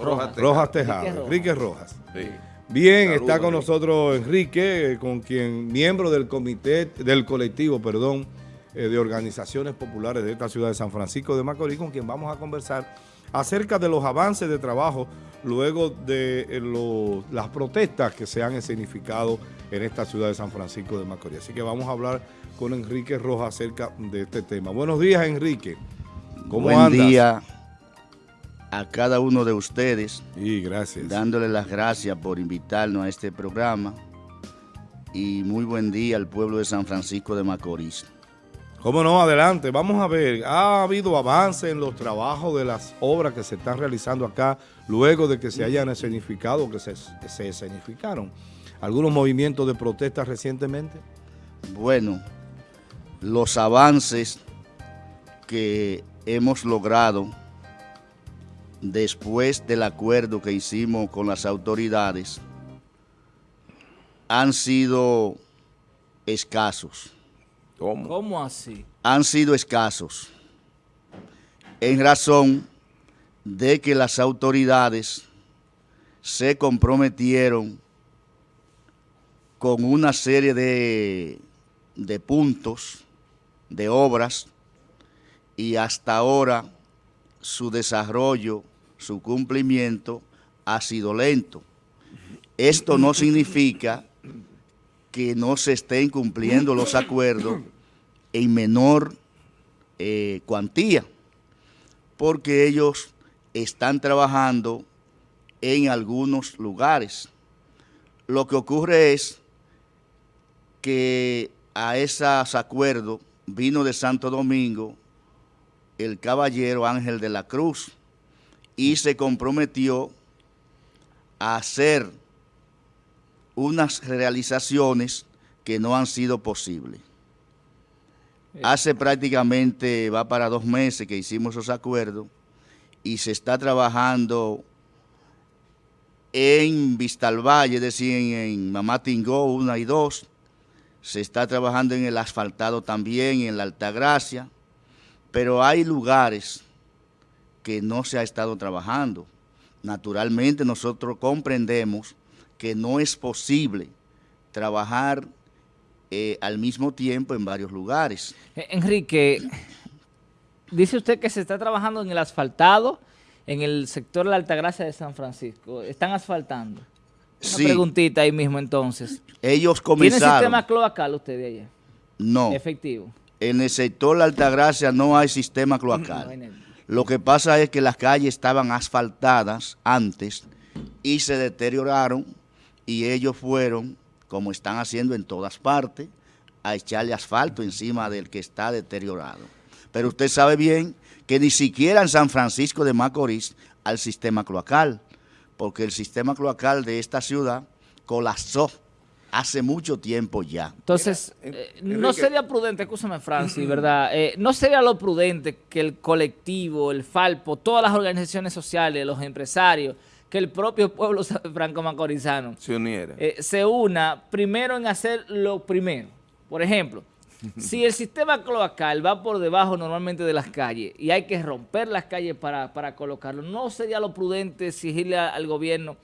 Rojas, Rojas Tejada, Enrique Rojas. Bien, está con nosotros Enrique, eh, con quien miembro del comité, del colectivo, perdón, eh, de organizaciones populares de esta ciudad de San Francisco de Macorís, con quien vamos a conversar acerca de los avances de trabajo luego de eh, las protestas que se han escenificado en esta ciudad de San Francisco de Macorís. Así que vamos a hablar con Enrique Rojas acerca de este tema. Buenos días, Enrique. ¿Cómo Buen día a cada uno de ustedes. Y gracias. Dándole las gracias por invitarnos a este programa. Y muy buen día al pueblo de San Francisco de Macorís. Cómo no, adelante. Vamos a ver, ha habido avance en los trabajos de las obras que se están realizando acá luego de que se hayan escenificado, que se, se escenificaron algunos movimientos de protesta recientemente. Bueno, los avances que hemos logrado después del acuerdo que hicimos con las autoridades han sido escasos. ¿Cómo? así? Han sido escasos en razón de que las autoridades se comprometieron con una serie de, de puntos, de obras, y hasta ahora su desarrollo, su cumplimiento ha sido lento. Esto no significa que no se estén cumpliendo los acuerdos en menor eh, cuantía, porque ellos están trabajando en algunos lugares. Lo que ocurre es que a esos acuerdos vino de Santo Domingo el caballero Ángel de la Cruz y se comprometió a hacer unas realizaciones que no han sido posibles. Eh. Hace prácticamente, va para dos meses que hicimos esos acuerdos y se está trabajando en Vistalvalle, es decir, en, Mamá Tingó 1 y 2. Se está trabajando en el asfaltado también, en la Altagracia pero hay lugares que no se ha estado trabajando. Naturalmente nosotros comprendemos que no es posible trabajar eh, al mismo tiempo en varios lugares. Eh, Enrique, dice usted que se está trabajando en el asfaltado, en el sector de la Altagracia de San Francisco. ¿Están asfaltando? Una preguntita ahí mismo entonces. Ellos comenzaron... ¿Tiene sistema cloacal usted de allá? No. ¿Efectivo? en el sector de Altagracia no hay sistema cloacal. Lo que pasa es que las calles estaban asfaltadas antes y se deterioraron y ellos fueron, como están haciendo en todas partes, a echarle asfalto encima del que está deteriorado. Pero usted sabe bien que ni siquiera en San Francisco de Macorís hay sistema cloacal, porque el sistema cloacal de esta ciudad colapsó hace mucho tiempo ya. Entonces, eh, no sería prudente, escúchame Francis, ¿verdad? Eh, no sería lo prudente que el colectivo, el Falpo, todas las organizaciones sociales, los empresarios, que el propio pueblo franco-macorizano se uniera. Eh, se una primero en hacer lo primero. Por ejemplo, si el sistema cloacal va por debajo normalmente de las calles y hay que romper las calles para, para colocarlo, ¿no sería lo prudente exigirle al gobierno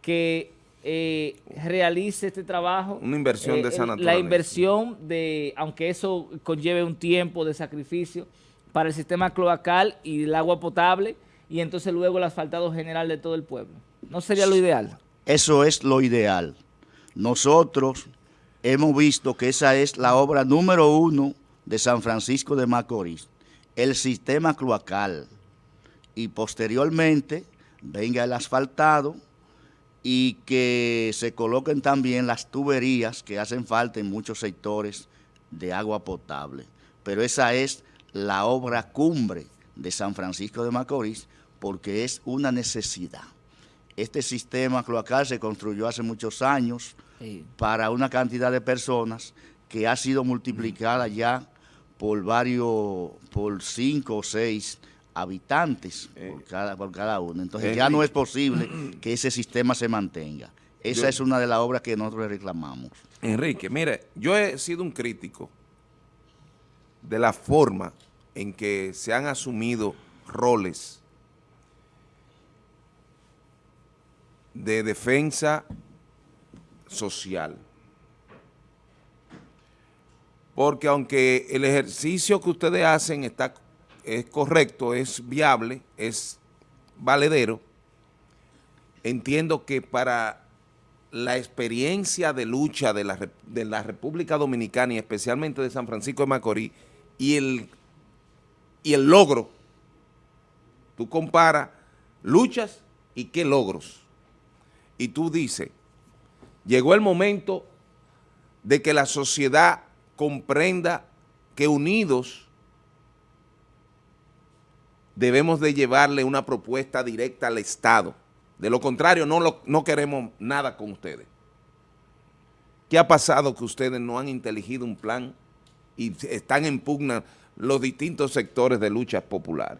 que eh, realice este trabajo. Una inversión de eh, esa naturaleza. La inversión de, aunque eso conlleve un tiempo de sacrificio para el sistema cloacal y el agua potable y entonces luego el asfaltado general de todo el pueblo. ¿No sería lo ideal? Eso es lo ideal. Nosotros hemos visto que esa es la obra número uno de San Francisco de Macorís, el sistema cloacal. Y posteriormente venga el asfaltado, y que se coloquen también las tuberías que hacen falta en muchos sectores de agua potable. Pero esa es la obra cumbre de San Francisco de Macorís porque es una necesidad. Este sistema cloacal se construyó hace muchos años para una cantidad de personas que ha sido multiplicada ya por varios, por cinco o seis habitantes por, eh, cada, por cada uno. Entonces ya no es posible que ese sistema se mantenga. Esa es una de las obras que nosotros reclamamos. Enrique, mire, yo he sido un crítico de la forma en que se han asumido roles de defensa social. Porque aunque el ejercicio que ustedes hacen está, es correcto, es viable, es valedero, entiendo que para la experiencia de lucha de la, de la República Dominicana y especialmente de San Francisco de Macorís y el, y el logro, tú comparas luchas y qué logros. Y tú dices, llegó el momento de que la sociedad comprenda que unidos debemos de llevarle una propuesta directa al Estado. De lo contrario, no, no queremos nada con ustedes. ¿Qué ha pasado que ustedes no han inteligido un plan y están en pugna los distintos sectores de luchas populares?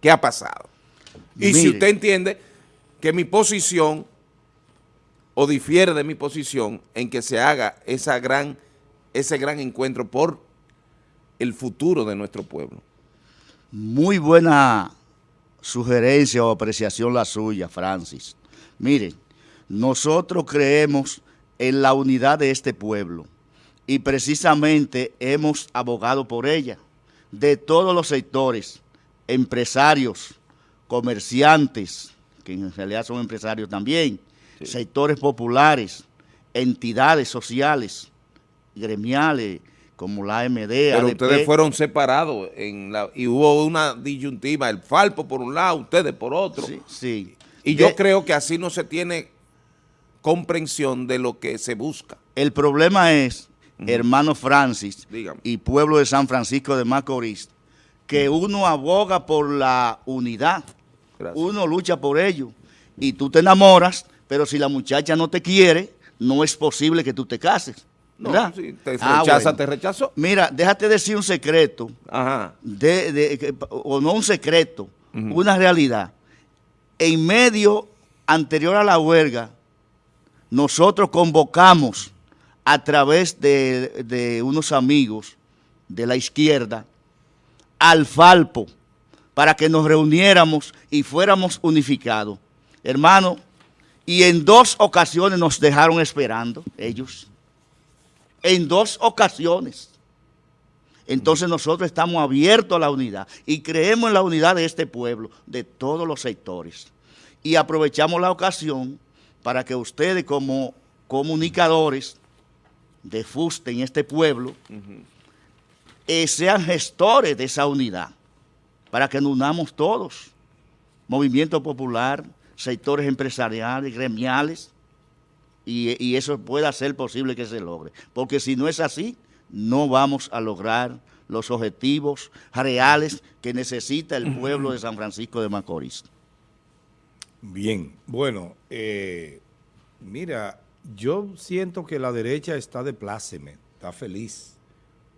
¿Qué ha pasado? Y si usted entiende que mi posición o difiere de mi posición en que se haga esa gran, ese gran encuentro por el futuro de nuestro pueblo. Muy buena sugerencia o apreciación la suya, Francis. Miren, nosotros creemos en la unidad de este pueblo y precisamente hemos abogado por ella, de todos los sectores, empresarios, comerciantes, que en realidad son empresarios también, sectores populares, entidades sociales, gremiales, como la AMD, Pero ustedes fueron separados en la, y hubo una disyuntiva, el Falpo por un lado, ustedes por otro. Sí, Y yo creo que así no se tiene comprensión de lo que se busca. El problema es, hermano Francis y pueblo de San Francisco de Macorís, que uno aboga por la unidad, uno lucha por ello, y tú te enamoras, pero si la muchacha no te quiere, no es posible que tú te cases. No, te ah, rechaza, te rechazó. Mira, déjate decir un secreto, Ajá. De, o no un secreto, una realidad. En medio anterior a la huelga, nosotros convocamos a través de, de unos amigos de la izquierda al Falpo para que nos reuniéramos y fuéramos unificados. Hermano, y en dos ocasiones nos dejaron esperando ellos. En dos ocasiones. Entonces nosotros estamos abiertos a la unidad y creemos en la unidad de este pueblo, de todos los sectores. Y aprovechamos la ocasión para que ustedes como comunicadores de FUSTE en este pueblo eh, sean gestores de esa unidad, para que nos unamos todos, movimiento popular, sectores empresariales, gremiales, y, eso pueda ser posible que se logre. Porque si no es así, no vamos a lograr los objetivos reales que necesita el pueblo de San Francisco de Macorís. Bien, bueno, eh, mira, yo siento que la derecha está de pláceme, está feliz,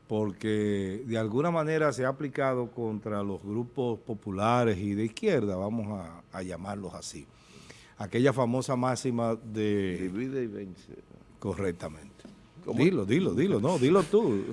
porque de alguna manera se ha aplicado contra los grupos populares y de izquierda, vamos a, llamarlos así. Aquella famosa máxima de... Divide y vence. Correctamente. Dilo, dilo, dilo, no, dilo tú.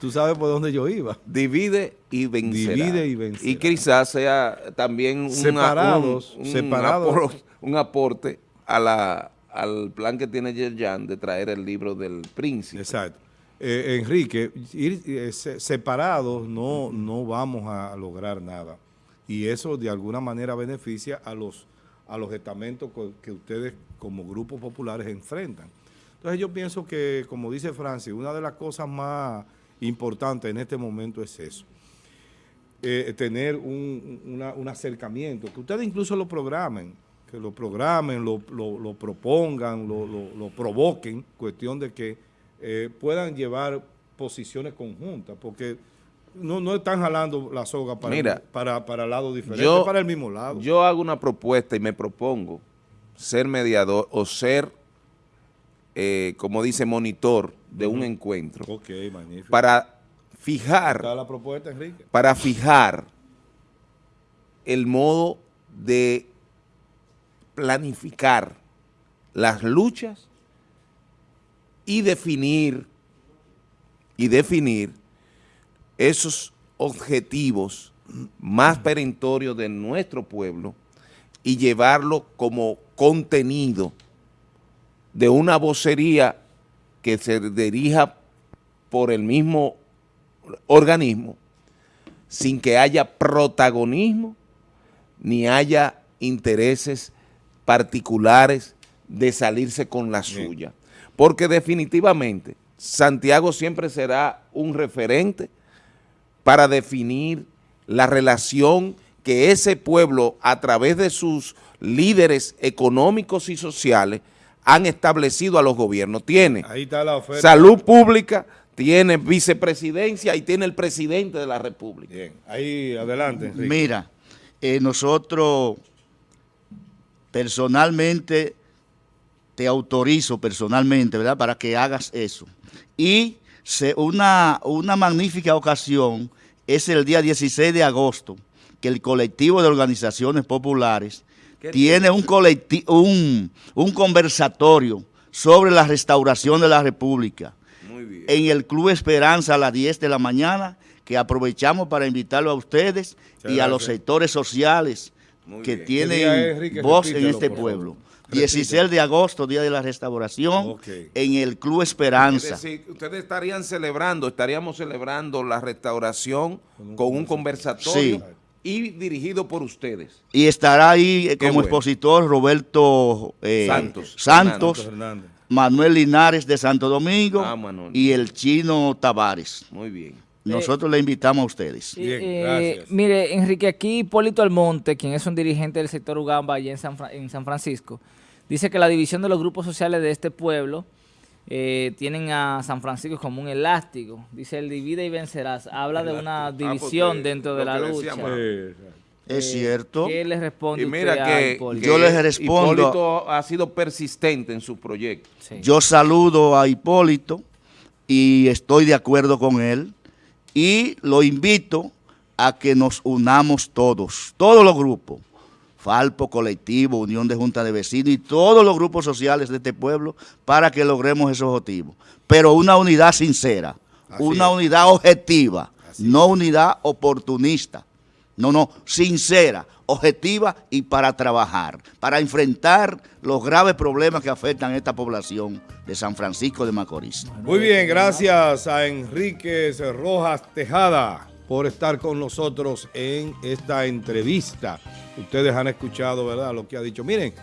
tú sabes por dónde yo iba. Divide y vencerá. Divide y vencerá. Y quizás sea también un, separados, separados. un aporte a la, al plan que tiene Yerjan de traer el libro del príncipe. Exacto. Eh, Enrique, ir eh, separados no, no vamos a lograr nada. Y eso de alguna manera beneficia a los, a los estamentos que ustedes como grupos populares enfrentan. Entonces yo pienso que, como dice Francis, una de las cosas más importantes en este momento es eso. Eh, tener un, acercamiento, que ustedes incluso lo programen, que lo programen, lo, propongan, lo, lo, provoquen, cuestión de que eh, puedan llevar posiciones conjuntas, porque no, no están jalando la soga para, para, para lados diferentes, para el mismo lado. Yo hago una propuesta y me propongo ser mediador o ser, eh, como dice, monitor de un encuentro. Ok, magnífico. Para fijar, la propuesta, Enrique? para fijar el modo de planificar las luchas y definir, y definir esos objetivos más perentorios de nuestro pueblo y llevarlo como contenido de una vocería que se dirija por el mismo organismo sin que haya protagonismo ni haya intereses particulares de salirse con la suya. Porque definitivamente Santiago siempre será un referente para definir la relación que ese pueblo a través de sus líderes económicos y sociales han establecido a los gobiernos. Tiene salud pública, tiene vicepresidencia y tiene el presidente de la república. Bien, ahí adelante. Mira, eh, nosotros personalmente te autorizo personalmente, ¿verdad?, para que hagas eso. Y una, una magnífica ocasión es el día 16 de agosto, que el colectivo de organizaciones populares tiene un, un, un conversatorio sobre la restauración de la República. En el Club Esperanza a las 10 de la mañana, que aprovechamos para invitarlo a ustedes y a los sectores sociales que tienen voz en este pueblo. 16 de agosto, Día de la Restauración, en el Club Esperanza. Es decir, ustedes estarían celebrando, estaríamos celebrando la restauración con un conversatorio y dirigido por ustedes. Y estará ahí como expositor Roberto eh, Santos, Manuel Linares de Santo Domingo ah, y el chino Tavares. Muy bien. Nosotros le invitamos a ustedes. Bien, eh, gracias. Mire, Enrique, aquí Hipólito Almonte, quien es un dirigente del sector Ugamba allá en San, en San Francisco, dice que la división de los grupos sociales de este pueblo eh, tienen a San Francisco como un elástico. Dice, el divide y vencerás. Habla de una ah, división dentro de la lucha. Es cierto. ¿Qué le responde y mira que, yo les respondo. Hipólito ha sido persistente en su proyecto. Yo saludo a Hipólito y estoy de acuerdo con él y lo invito a que nos unamos todos, todos los grupos, Falpo, Colectivo, Unión de Junta de Vecinos y todos los grupos sociales de este pueblo para que logremos esos objetivos. Pero una unidad sincera, una unidad objetiva, no unidad oportunista. No, no, sincera, objetiva y para trabajar, para enfrentar los graves problemas que afectan a esta población de San Francisco de Macorís. Muy bien, gracias a Enrique Rojas Tejada por estar con nosotros en esta entrevista. Ustedes han escuchado, ¿verdad?, lo que ha dicho. Miren,